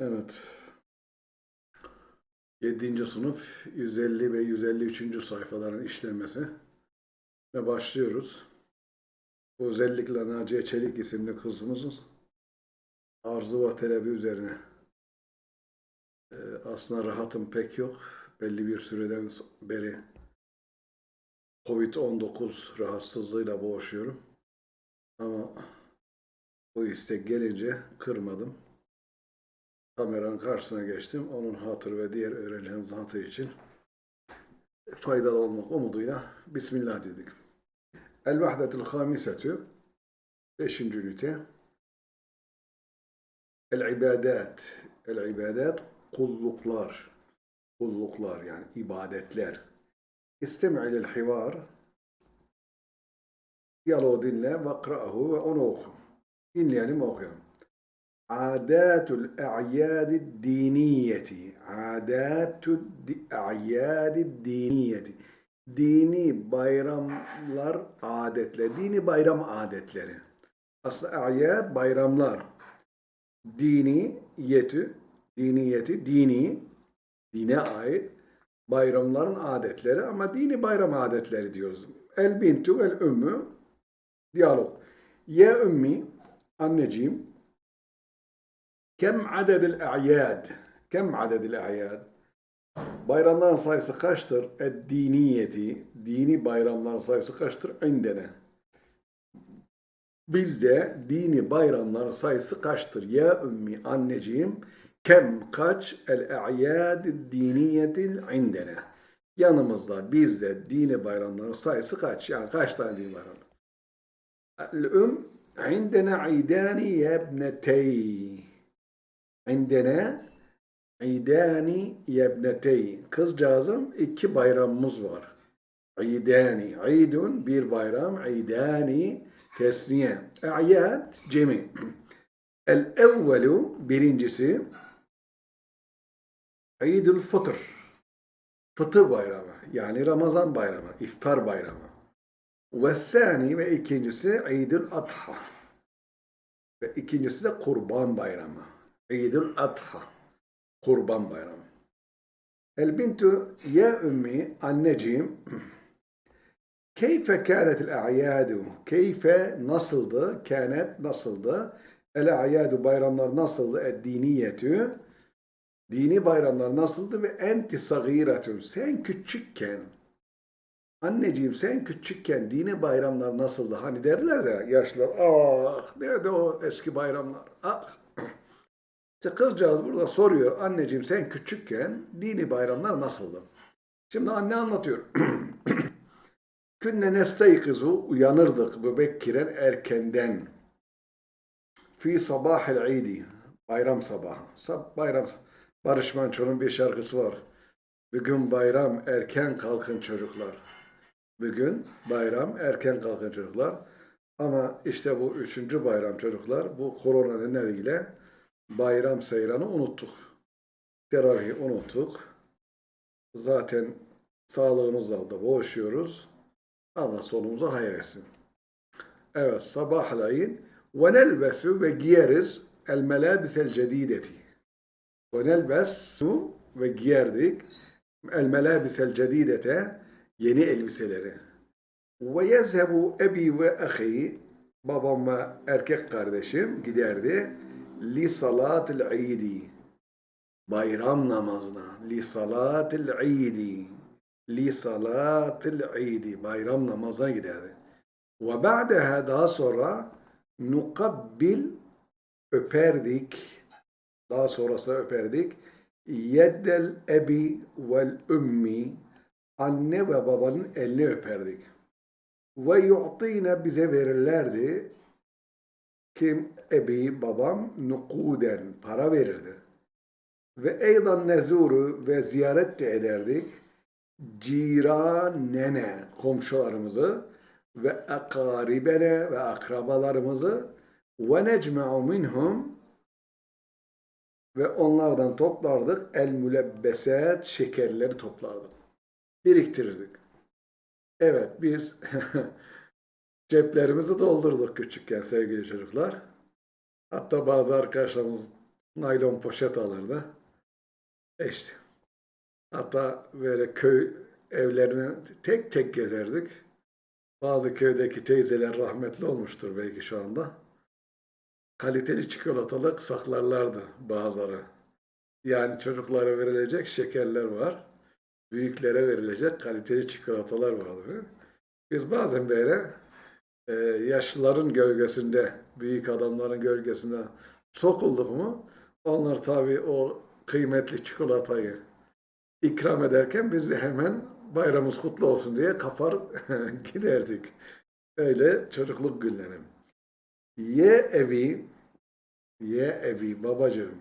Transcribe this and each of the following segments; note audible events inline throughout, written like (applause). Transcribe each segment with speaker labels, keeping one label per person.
Speaker 1: Evet. 7. sınıf 150 ve 153. sayfaların işlenmesi ve başlıyoruz. Bu özellikle Naciye Çelik isimli kızımızın arzu ve talebi üzerine. Ee, aslında rahatım pek yok. Belli bir süreden beri Covid-19 rahatsızlığıyla boğuşuyorum. Ama bu istek gelince kırmadım. Kameranın karşısına geçtim. Onun hatırı ve diğer öğrencilerimizin hatırı için faydalı olmak umuduyla Bismillah dedik. El-Vahdetul Hamisetü Beşinci ünite El-İbadat El-İbadat kulluklar kulluklar yani ibadetler İstemi hivar diyaloğu dinle ve akra'ahu ve onu oku. Dinleyelim okuyalım. Adatul a'yadi diniyeti. Adatul a'yadi diniyeti. Dini bayramlar adetler. Dini bayram adetleri. Aslında a'yad bayramlar. Dini yeti, diniyeti, dini, dine ait bayramların adetleri ama dini bayram adetleri diyoruz. El bintu el ümmü diyalog. Ya ümmi anneciğim kem adedil a'yad kem adedil a'yad bayramların sayısı kaçtır? Ed diniyeti dini bayramların sayısı kaçtır? İndene bizde dini bayramların sayısı kaçtır? Ya ümmi anneciğim kem kaç el a'yad diniyetil indene yanımızda bizde dini bayramların sayısı kaç? Yani kaç tane dini bayram? El-üm indena idani yebnetey indena idani yebnetey kızcağızım iki bayramımız var. İdani, idun bir bayram, idani tesniye. A'yad cemi. El evvelu birincisi İdül Fıtır. Fıtır bayramı. Yani Ramazan bayramı. iftar bayramı. Ve sani ve ikincisi İdül Adha. Ve ikincisi de Kurban bayramı. İdül Adha. Kurban bayramı. El bintu ya ümmi anneciğim (clears throat) keyfe kânetil a'yâdu? Keyfe nasıldı? Kânet nasıldı? El a'yâdu bayramlar nasıldı? Ed diniyetü dini bayramlar nasıldı? Ve enti sagiretun sen küçükken. Anneciğim sen küçükken dini bayramlar nasıldı? Hani derler de yaşlılar ah nerede o eski bayramlar? Ah işte kızcağız burada soruyor anneciğim sen küçükken dini bayramlar nasıldı şimdi anne anlatıyor (clears throat) Künne nesteykizu uyanırdık mübekkiren erkenden. Fi sabahil idi. Bayram sabahı. Sab bayram Barış Manço'nun bir şarkısı var. Bugün bayram erken kalkın çocuklar. Bugün bayram erken kalkın çocuklar. Ama işte bu üçüncü bayram çocuklar bu korona nedeniyle bayram seyranı unuttuk. Teravihi unuttuk. Zaten sağlığımızla da boğuşuyoruz. Allah sonumuzu hayır etsin. Evet, sabahleyin ve nelbesu ve giyeriz el melabisel cedideti. Ve nelbesu ve giyerdik el melabisel cedidete yeni elbiseleri. Ve yezhebu ebi ve ahi babam ve erkek kardeşim giderdi li salatil idi bayram namazına. Li salatil idi li salatil idi bayram namazına giderdi. Ve ba'deha daha sonra nukabbil öperdik. Daha sonrası öperdik. Yeddel ebi vel ümmi. Anne ve babanın elini öperdik. Ve yu'tine bize verirlerdi kim ebi babam nukuden para verirdi. Ve eydan nezuru ve ziyaret de ederdik ciranene komşularımızı ve akaribene ve akrabalarımızı ve necme'u minhum ve onlardan toplardık el mülebbesat şekerleri toplardık. Biriktirirdik. Evet biz (laughs) ceplerimizi doldurduk küçükken sevgili çocuklar. Hatta bazı arkadaşlarımız naylon poşet alırdı. E. Hatta böyle köy evlerini tek tek gezerdik. Bazı köydeki teyzeler rahmetli olmuştur belki şu anda. Kaliteli çikolatalık saklarlardı bazıları. Yani çocuklara verilecek şekerler var. Büyüklere verilecek kaliteli çikolatalar vardı. Biz bazen böyle e, yaşlıların gölgesinde, büyük adamların gölgesinde sokulduk mu onlar tabii o kıymetli çikolatayı ikram ederken biz hemen bayramımız kutlu olsun diye kapar (laughs) giderdik. Öyle çocukluk günlerim. Ye evi, ye evi babacığım.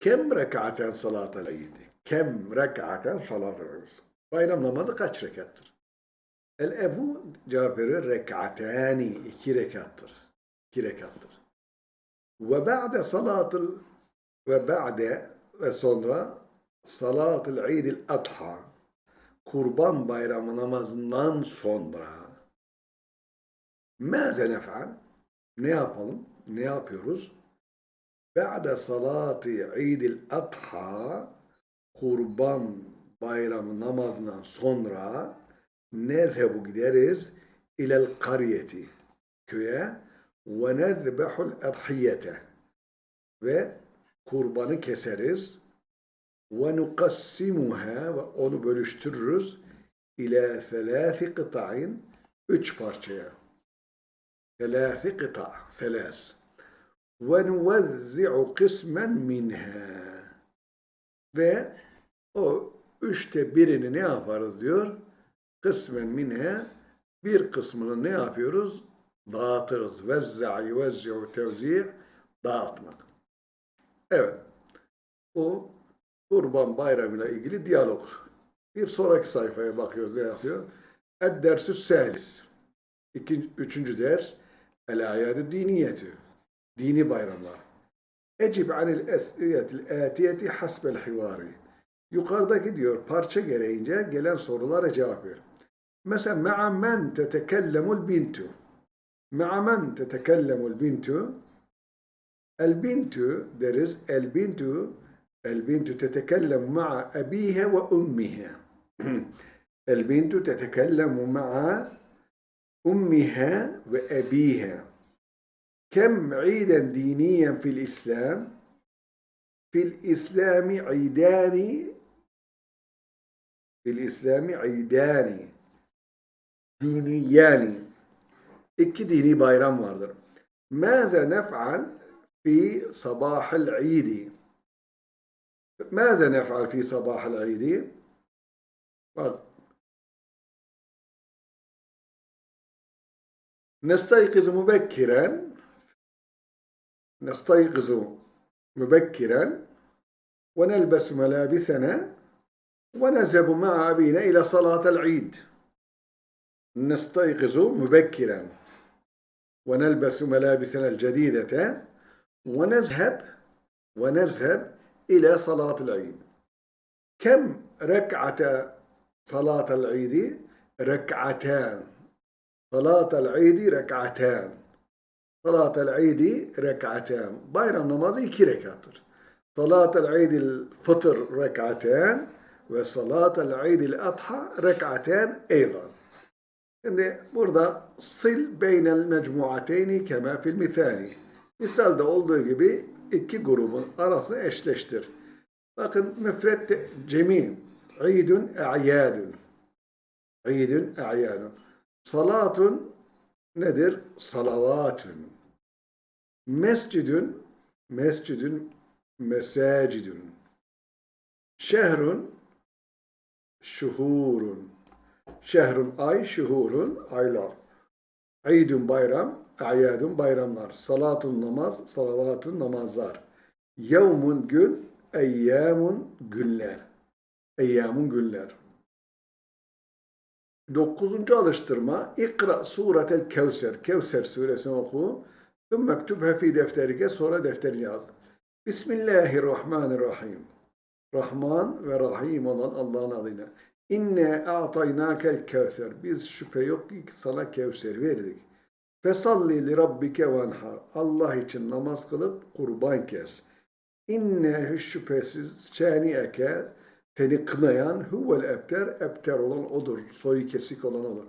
Speaker 1: Kem rekaten salatel eid? Kem rekaten salatel? Bayram namazı kaç rekattır? El ebu cevap veriyor rekatani iki rekattır. İki rekattır. Ve ba'de salatul ve ba'de ve sonra salatul idil adha kurban bayramı namazından sonra mâze nef'al ne yapalım? Ne yapıyoruz? Ba'de salati idil adha kurban bayramı namazından sonra nezhebu gideriz? İlel kariyeti köye. Ve nezbehul adhiyete. Ve kurbanı keseriz. Ve nukassimuha ve onu bölüştürürüz. İla selâfi kıta'in üç parçaya. Selâfi kıta selâs ve nuvezzi'u kısmen minha. Ve o üçte birini ne yaparız diyor kısmen minha bir kısmını ne yapıyoruz dağıtırız vezza'a yuvezzi'u tevzi' dağıtmak evet o Kurban Bayramı ile ilgili diyalog. Bir sonraki sayfaya bakıyoruz ne yapıyor? Ed-dersü selis. İkinci, üçüncü ders El ayad diniyetü. Dini bayramlar. Ecib anil es'iyetil atiyeti hasbel hivari. Yukarıdaki diyor parça gereğince gelen sorulara cevap ver. Mesela me'amen tetekellemul bintu. Me'amen tetekellemul bintu. El bintu deriz. El bintu el bintu tetekellem ma'a abihe ve ummihe. (clears throat) el bintu tetekellemu ma'a ummihe ve ebihe. Kem iden diniyen fil İslam? Fil İslami idani في الإسلام عيدان دينيان iki dini bayram vardır. ماذا نفعل في صباح العيد؟ ماذا نفعل في صباح العيد؟ نستيقظ مبكرا نستيقظ مبكرا ونلبس ملابسنا ونذهب مع أبينا إلى صلاة العيد. نستيقظ مبكرا. ونلبس ملابسنا الجديدة. ونذهب. ونذهب إلى صلاة العيد. كم ركعة صلاة العيد؟ ركعتان. صلاة العيد ركعتان. صلاة العيد ركعتان. bayram namazı iki rekattır. صلاة العيد الفطر ركعتان. Ve salat el-Eid el-Adha rek'aten eydan. Şimdi burada sil beynel mecmuateyni kema fil misali. Misalde olduğu gibi iki grubun arasını eşleştir. Bakın müfret cemi. İdun e'yadun. İdun e'yadun. Salatun nedir? Salavatun. Mescidun mescidun mesacidun. Şehrun şuhurun. Şehrun ay, şuhurun aylar. İdun bayram, Ayadun bayramlar. Salatun namaz, salavatun namazlar. Yevmun gün, eyyamun günler. Eyyamun günler. Dokuzuncu alıştırma. İkra suretel Kevser. Kevser suresini oku. Tüm mektubhe fi defterike. Sonra defterini yaz. Bismillahirrahmanirrahim. Rahman ve Rahim olan Allah'ın adıyla. İnne a'taynâkel kevser. Biz şüphe yok ki sana Kevser verdik. Fesalli li rabbike venhar. Allah için namaz kılıp kurban kes. İnne hiç şüphesiz şaniyeke seni kınayan huvel ebter, ebter olan odur. Soyu kesik olan odur.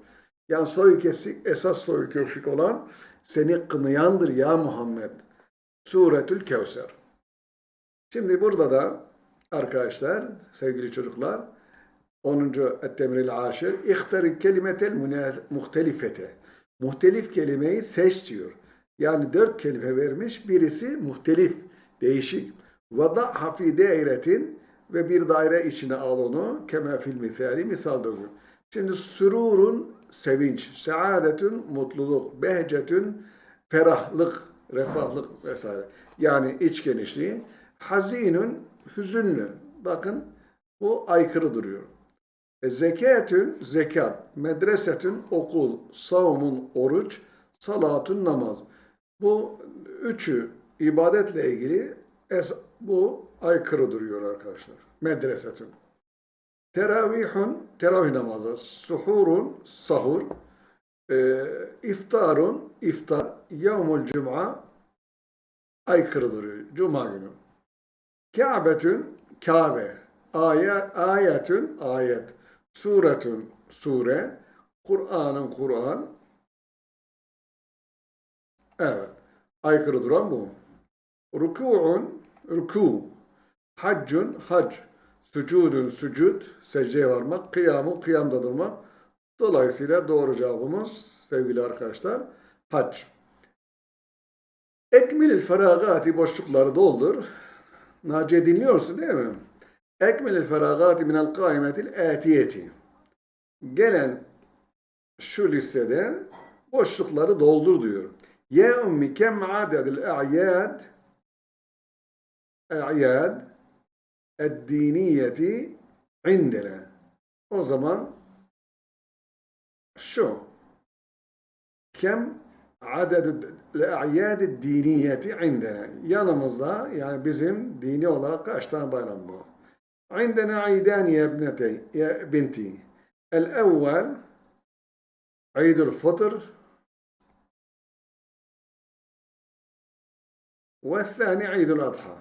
Speaker 1: Yani soyu kesik, esas soyu kesik olan seni kınayandır ya Muhammed. Suretül Kevser. Şimdi burada da arkadaşlar, sevgili çocuklar, 10. Ettemril Aşir, İhtari kelimetel muhtelifete. Muhtelif kelimeyi seç diyor. Yani dört kelime vermiş, birisi muhtelif, değişik. Vada fi dairetin ve bir daire içine al onu. Kema fil misali, misal diyor. Şimdi sürurun sevinç, saadetün mutluluk, behcetün ferahlık, refahlık vesaire. Yani iç genişliği. Hazinün hüzünlü. Bakın bu aykırı duruyor. E, zekatün zekat, medresetün okul, savmun oruç, salatun namaz. Bu üçü ibadetle ilgili es- bu aykırı duruyor arkadaşlar. Medresetün. Teravihun, teravih namazı. Suhurun, sahur. E, iftarun, iftar. Yevmul cuma, aykırı duruyor. Cuma günü. Kâbetün, Kabe. Ayet, ayetün, ayet. Suretün, sure. Kur'an'ın, Kur'an. Evet. Aykırı duran bu. Rükû'un, rükû. Haccun, hac. Sücudun, sücud. Secdeye varmak. Kıyamun, kıyamda durmak. Dolayısıyla doğru cevabımız sevgili arkadaşlar hac. Ekmilil feragati boşlukları doldur. Naciye dinliyorsun değil mi? Ekmilil feragati minel kaimetil atiyeti. Gelen şu listede boşlukları doldur diyor. Ya ummi kem adedil a'yad a'yad eddiniyeti indena. O zaman şu kem adedü الأعياد الدينية عندنا يانمزا يعني بزم ديني olarak kaçtan bayram bu. عندنا عيدان يا ابنتي يا بنتي الأول عيد الفطر والثاني عيد الأضحى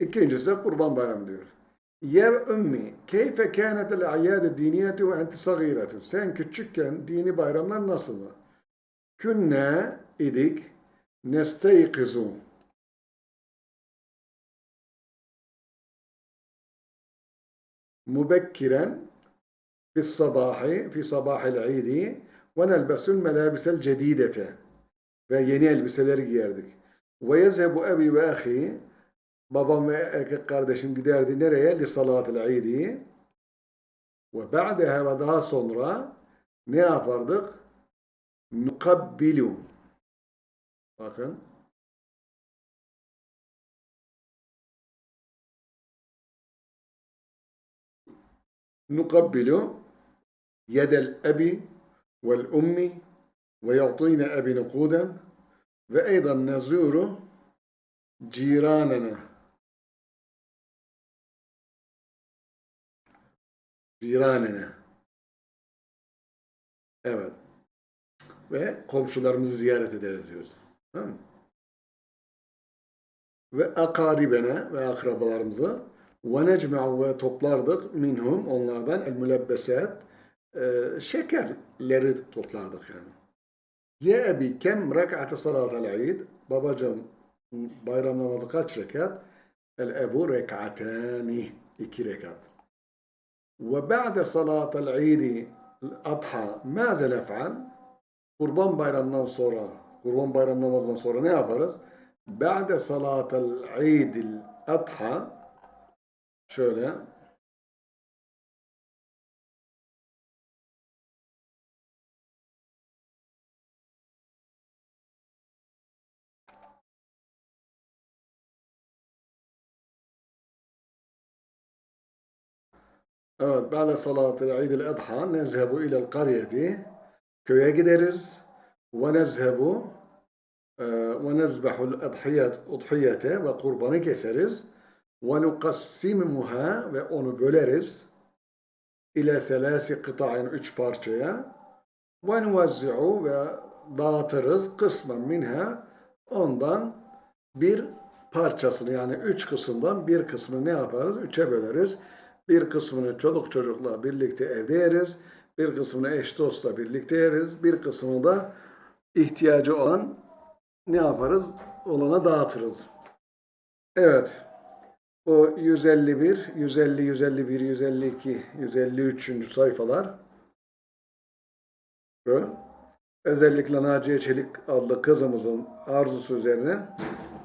Speaker 1: ikincisi de kurban bayramı. Ya ümmi, keyfe kânetel ayyâdu diniyeti ve enti. Sen küçükken dini bayramlar nasıldı? Künne idik nesteyqizûn. Mübekkiren fi sabahi, fi sabahil idi ve nelbesul melabisel cedidete. Ve yeni elbiseler giyerdik. Ve yezhebu ebi ve ahi Babam ve erkek kardeşim giderdi nereye? Li salatil idi. Ve ba'deha ve daha sonra ne yapardık? Nukabbilu. Bakın. Nukabbilu yedel ebi vel ummi ve yatine ebi nukuden ve eydan nezuru ciranena. Viranene. Evet. Ve komşularımızı ziyaret ederiz diyoruz. Tamam mı? Ve akaribene ve akrabalarımızı ve necme'u ve toplardık minhum onlardan el mülebbeset e, şekerleri toplardık yani. Ye ebi kem rek'ate salatel eid babacım bayram namazı kaç rekat? El ebu rek'atani iki rekat. Ve ba'de salatel idi adha maze nef'al kurban bayramından sonra kurban bayram namazından sonra ne yaparız? Ba'de salatel idil adha Şöyle. Evet, بعد صلاة العيد الأضحى نذهب إلى القرية köye gideriz ve nezhebu ve nezbehul adhiyet udhiyete ve kurbanı keseriz ve nukassimmuha ve onu böleriz ile selasi kıta'in üç parçaya ve nuvazzi'u ve dağıtırız kısmen minha ondan bir parçasını yani üç kısımdan bir kısmını ne yaparız? Üçe böleriz. Bir kısmını çoluk çocukla birlikte evde yeriz. Bir kısmını eş dostla birlikte yeriz. Bir kısmını da ihtiyacı olan ne yaparız? Olana dağıtırız. Evet. O 151, 150, 151, 152, 153. sayfalar. Özellikle Naciye Çelik adlı kızımızın arzusu üzerine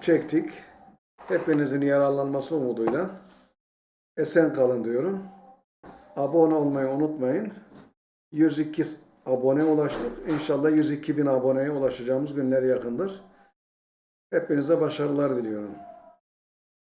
Speaker 1: çektik. Hepinizin yararlanması umuduyla esen kalın diyorum. Abone olmayı unutmayın. 102 abone ulaştık. İnşallah 102 bin aboneye ulaşacağımız günler yakındır. Hepinize başarılar diliyorum.